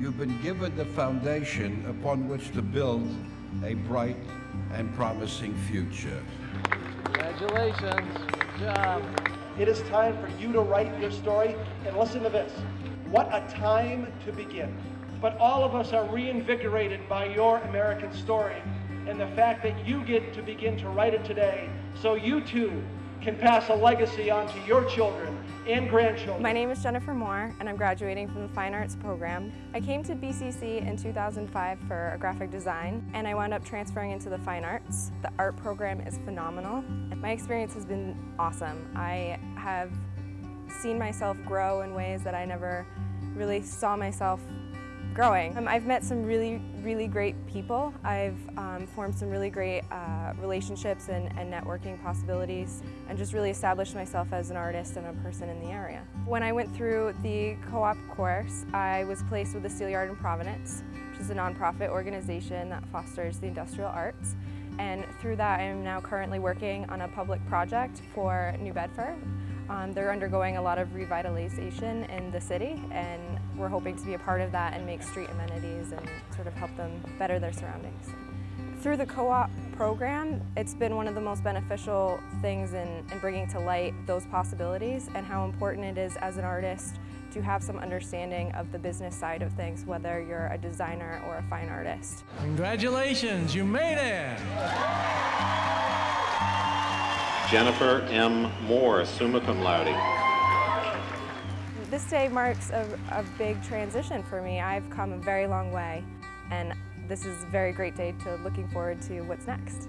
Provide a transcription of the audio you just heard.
you've been given the foundation upon which to build a bright and promising future. Congratulations. Good job. It is time for you to write your story. And listen to this what a time to begin. But all of us are reinvigorated by your American story and the fact that you get to begin to write it today so you too can pass a legacy on to your children and grandchildren. My name is Jennifer Moore and I'm graduating from the Fine Arts program. I came to BCC in 2005 for a graphic design and I wound up transferring into the Fine Arts. The art program is phenomenal. My experience has been awesome. I have seen myself grow in ways that I never really saw myself growing. Um, I've met some really, really great people. I've um, formed some really great uh, relationships and, and, networking possibilities and just really established myself as an artist and a person in the area. When I went through the co-op course, I was placed with the Steelyard in Providence, which is a nonprofit organization that fosters the industrial arts. And through that, I am now currently working on a public project for New Bedford. Um, they're undergoing a lot of revitalization in the city and we're hoping to be a part of that and make street amenities and sort of help them better their surroundings. Through the co-op program, it's been one of the most beneficial things in, in bringing to light those possibilities and how important it is as an artist to have some understanding of the business side of things, whether you're a designer or a fine artist. Congratulations, you made it! Jennifer M. Moore, summa cum laude. This day marks a, a big transition for me. I've come a very long way and this is a very great day to looking forward to what's next.